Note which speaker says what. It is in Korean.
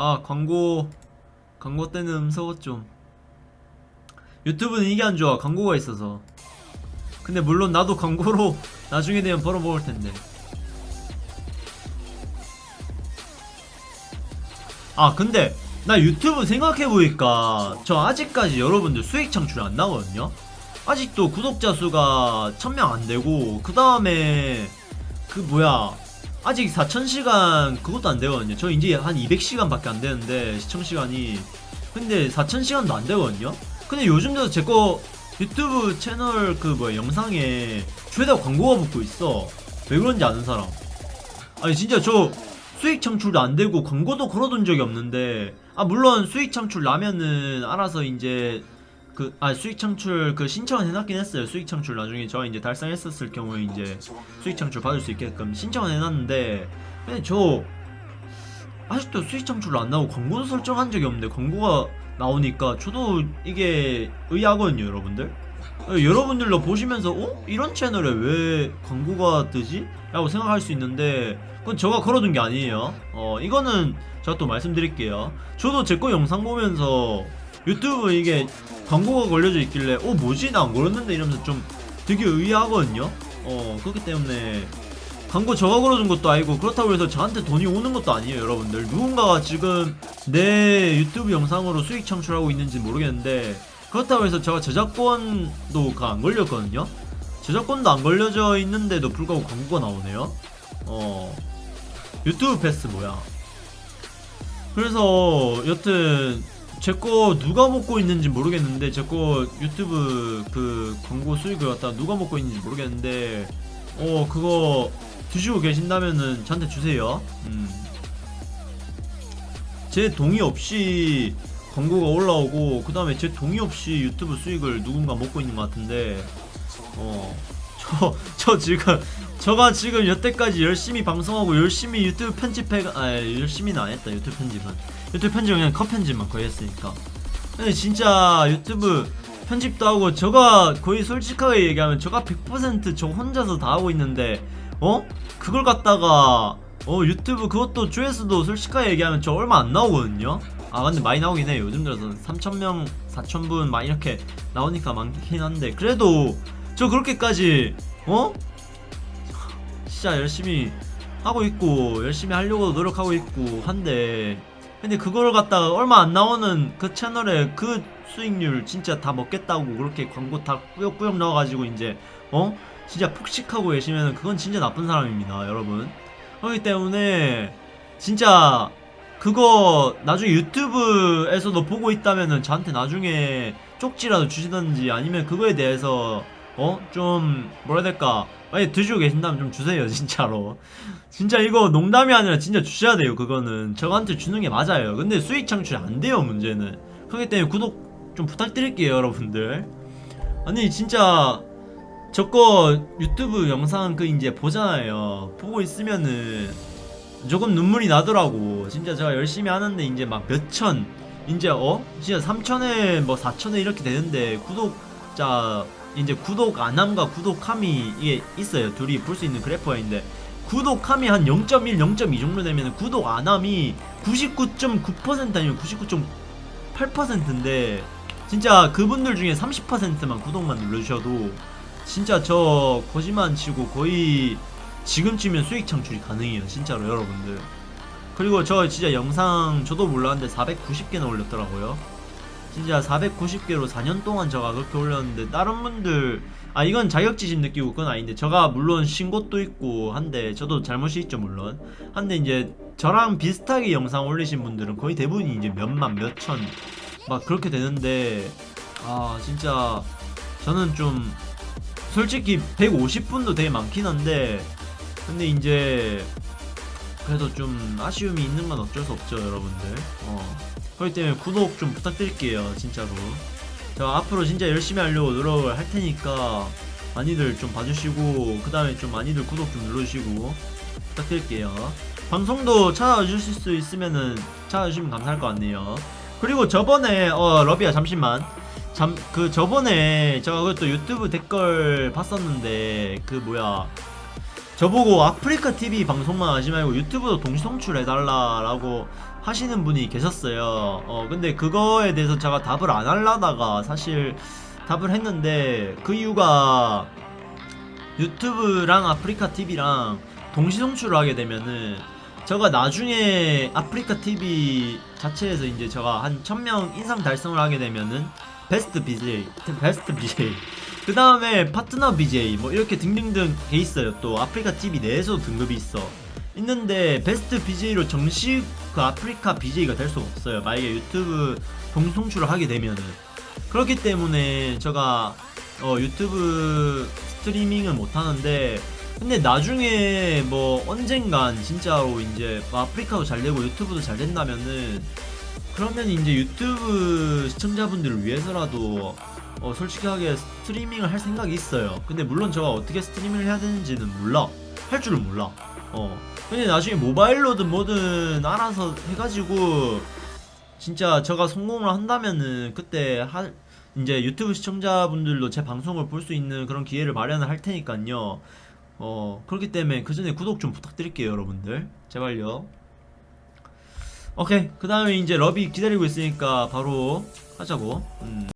Speaker 1: 아 광고 광고 때는 무서워 좀. 유튜브는 이게 안 좋아. 광고가 있어서. 근데 물론 나도 광고로 나중에 되면 벌어먹을 텐데. 아 근데 나 유튜브 생각해보니까 저 아직까지 여러분들 수익 창출 안 나거든요? 아직도 구독자 수가 1000명 안되고 그 다음에 그 뭐야 아직 4000시간 그것도 안 되거든요. 저 이제 한 200시간 밖에 안 되는데 시청시간이. 근데 4000시간도 안 되거든요. 근데 요즘 들어서 제거 유튜브 채널 그 뭐야 영상에 죄다 광고가 붙고 있어. 왜 그런지 아는 사람. 아니 진짜 저 수익 창출도 안 되고 광고도 걸어둔 적이 없는데. 아 물론 수익 창출 나면은 알아서 이제 그 아 수익 창출 그 신청은 해놨긴 했어요 수익 창출 나중에 저 이제 달성했었을 경우에 이제 수익 창출 받을 수 있게끔 신청은 해놨는데 근데 저 아직도 수익 창출로 안 나오고 광고도 설정한 적이 없는데 광고가 나오니까 저도 이게 의아하거든요 여러분들 어, 여러분들도 보시면서 어? 이런 채널에 왜 광고가 뜨지? 라고 생각할 수 있는데 그건 제가 걸어둔 게 아니에요 어 이거는 제가 또 말씀드릴게요 저도 제 거 영상 보면서 유튜브 이게 광고가 걸려져 있길래 어 뭐지? 나 안 걸었는데 이러면서 좀 되게 의아하거든요. 어 그렇기 때문에 광고 저가 걸어준 것도 아니고 그렇다고 해서 저한테 돈이 오는 것도 아니에요 여러분들. 누군가가 지금 내 유튜브 영상으로 수익 창출하고 있는지 모르겠는데 그렇다고 해서 제가 저작권도 가안 걸렸거든요. 저작권도 안 걸려져 있는데도 불구하고 광고가 나오네요. 어 유튜브 패스 뭐야? 그래서 여튼 제 거 누가 먹고 있는지 모르겠는데 제 거 유튜브 그 광고 수익을 갖다 누가 먹고 있는지 모르겠는데 어 그거 드시고 계신다면은 저한테 주세요 음. 제 동의 없이 광고가 올라오고 그 다음에 제 동의 없이 유튜브 수익을 누군가 먹고 있는 것 같은데 어 저, 저 지금 저가 지금 여태까지 열심히 방송하고 열심히 유튜브 편집해 아 열심히는 안 했다 유튜브 편집은 유튜브 편집은 그냥 컷 편집만 거의 했으니까 근데 진짜 유튜브 편집도 하고 저가 거의 솔직하게 얘기하면 저가 100%저 혼자서 다 하고 있는데 어? 그걸 갖다가 어 유튜브 그것도 조회수도 솔직하게 얘기하면 저 얼마 안 나오거든요 아 근데 많이 나오긴 해요 요즘 들어서 3천명 4천분 막 이렇게 나오니까 많긴 한데 그래도 저 그렇게까지 어? 진짜 열심히 하고 있고 열심히 하려고 노력하고 있고 한데 근데 그걸 갖다가 얼마 안 나오는 그 채널에 그 수익률 진짜 다 먹겠다고 그렇게 광고 다 꾸역꾸역 넣어가지고 이제 어? 진짜 폭식하고 계시면 그건 진짜 나쁜 사람입니다 여러분 그렇기 때문에 진짜 그거 나중에 유튜브에서도 보고 있다면은 저한테 나중에 쪽지라도 주시던지 아니면 그거에 대해서 어? 좀 뭐라 해야 될까 만약에 드시고 계신다면 좀 주세요 진짜로. 진짜 이거 농담이 아니라 진짜 주셔야 돼요 그거는. 저한테 주는 게 맞아요. 근데 수익 창출 안 돼요 문제는. 그렇기 때문에 구독 좀 부탁드릴게요 여러분들. 아니 진짜 저거 유튜브 영상 그 이제 보잖아요. 보고 있으면은 조금 눈물이 나더라고. 진짜 제가 열심히 하는데 이제 막 몇천 이제 어? 진짜 3천에 뭐 4천에 이렇게 되는데 구독자 이제 구독 안함과 구독함이 이게 있어요. 둘이 볼 수 있는 있는데 구독함이 한 0.1, 0.2 정도 되면 구독 안함이 99.9% 아니면 99.8%인데 진짜 그분들 중에 30%만 구독만 눌러주셔도 진짜 저 거짓말 안 치고 거의 지금쯤이면 수익 창출이 가능해요 진짜로 여러분들. 그리고 저 진짜 영상 저도 몰랐는데 490개나 올렸더라고요 진짜 490개로 4년 동안 저가 그렇게 올렸는데 다른 분들 아 이건 자격지심 느끼고 그건 아닌데 저가 물론 신 것도 있고 한데 저도 잘못이 있죠 물론. 한데 이제 저랑 비슷하게 영상 올리신 분들은 거의 대부분이 이제 몇만 몇천 막 그렇게 되는데 아 진짜 저는 좀 솔직히 150분도 되게 많긴 한데 근데 이제 그래도 좀 아쉬움이 있는 건 어쩔 수 없죠 여러분들. 어 그렇기 때문에 구독 좀 부탁드릴게요 진짜로. 저 앞으로 진짜 열심히 하려고 노력을 할 테니까 많이들 좀 봐주시고 그 다음에 좀 많이들 구독 좀 눌러주시고 부탁드릴게요. 방송도 찾아주실 수 있으면은 찾아주시면 감사할 것 같네요. 그리고 저번에 어 러비야 잠시만. 잠 그 저번에 제가 그것도 유튜브 댓글 봤었는데 그 뭐야 저보고 아프리카 TV 방송만 하지 말고 유튜브도 동시 송출해달라라고 하시는 분이 계셨어요. 어, 근데 그거에 대해서 제가 답을 안 하려다가 사실 답을 했는데 그 이유가 유튜브랑 아프리카 TV랑 동시 송출을 하게 되면은 제가 나중에 아프리카 TV 자체에서 이제 제가 한 1000명 인상 달성을 하게 되면은 베스트 BJ, 베스트 BJ 그 다음에 파트너 BJ 뭐 이렇게 등등등 돼 있어요. 또 아프리카 TV 내에서도 등급이 있어. 있는데 베스트 BJ로 정식 그 아프리카 BJ가 될 수가 없어요. 만약에 유튜브 동송출을 하게 되면은. 그렇기 때문에 제가 어, 유튜브 스트리밍을 못 하는데 근데 나중에 뭐 언젠간 진짜로 이제 뭐 아프리카도 잘 되고 유튜브도 잘 된다면은 그러면 이제 유튜브 시청자분들을 위해서라도 어, 솔직하게 스트리밍을 할 생각이 있어요. 근데 물론 제가 어떻게 스트리밍을 해야 되는지는 몰라. 할 줄은 몰라. 어. 근데 나중에 모바일로든 뭐든 알아서 해가지고 진짜 제가 성공을 한다면은 그때 할 이제 유튜브 시청자분들도 제 방송을 볼 수 있는 그런 기회를 마련을 할 테니까요. 어 그렇기 때문에 그 전에 구독 좀 부탁드릴게요, 여러분들. 제발요. 오케이 그 다음에 이제 러비 기다리고 있으니까 바로 하자고. 음.